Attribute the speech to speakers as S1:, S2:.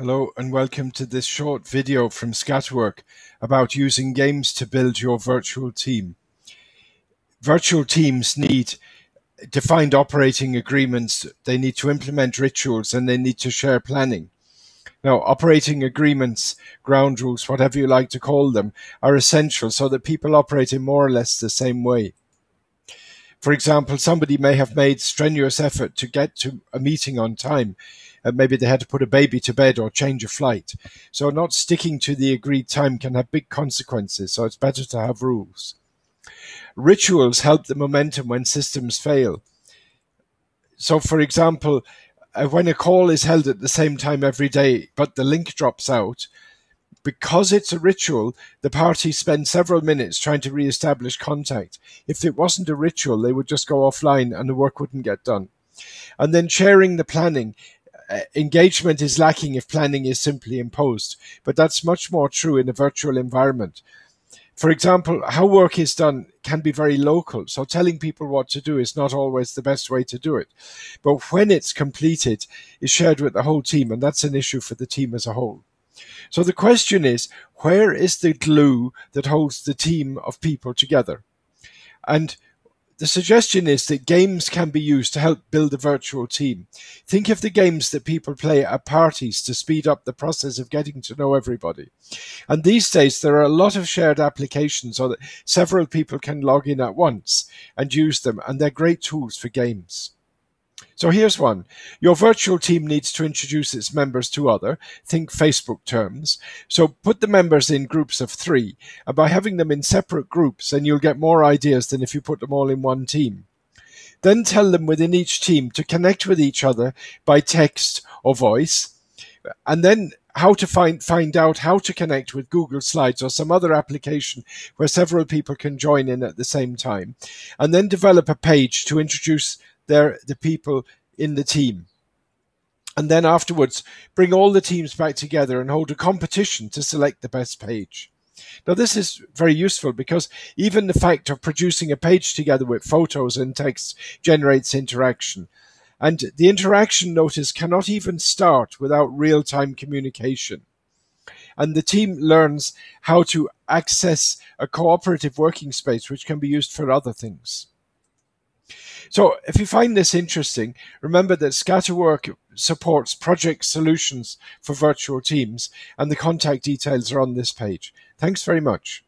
S1: Hello and welcome to this short video from Scatterwork about using games to build your virtual team. Virtual teams need defined operating agreements, they need to implement rituals and they need to share planning. Now, operating agreements, ground rules, whatever you like to call them, are essential so that people operate in more or less the same way. For example, somebody may have made strenuous effort to get to a meeting on time, and maybe they had to put a baby to bed or change a flight. So not sticking to the agreed time can have big consequences. So it's better to have rules. Rituals help the momentum when systems fail. So, for example, uh, when a call is held at the same time every day, but the link drops out, because it's a ritual, the parties spend several minutes trying to re-establish contact. If it wasn't a ritual, they would just go offline and the work wouldn't get done. And then sharing the planning. Uh, engagement is lacking if planning is simply imposed, but that's much more true in a virtual environment. For example, how work is done can be very local, so telling people what to do is not always the best way to do it. But when it's completed, is shared with the whole team, and that's an issue for the team as a whole. So the question is, where is the glue that holds the team of people together? And the suggestion is that games can be used to help build a virtual team. Think of the games that people play at parties to speed up the process of getting to know everybody. And these days, there are a lot of shared applications so that several people can log in at once and use them, and they're great tools for games. So here's one. Your virtual team needs to introduce its members to other, think Facebook terms. So put the members in groups of three. And by having them in separate groups, then you'll get more ideas than if you put them all in one team. Then tell them within each team to connect with each other by text or voice. And then how to find find out how to connect with Google Slides or some other application where several people can join in at the same time, and then develop a page to introduce their the people in the team. And then afterwards, bring all the teams back together and hold a competition to select the best page. Now, this is very useful because even the fact of producing a page together with photos and text generates interaction. And the interaction notice cannot even start without real time communication. And the team learns how to access a cooperative working space, which can be used for other things. So if you find this interesting, remember that Scatterwork supports project solutions for virtual teams and the contact details are on this page. Thanks very much.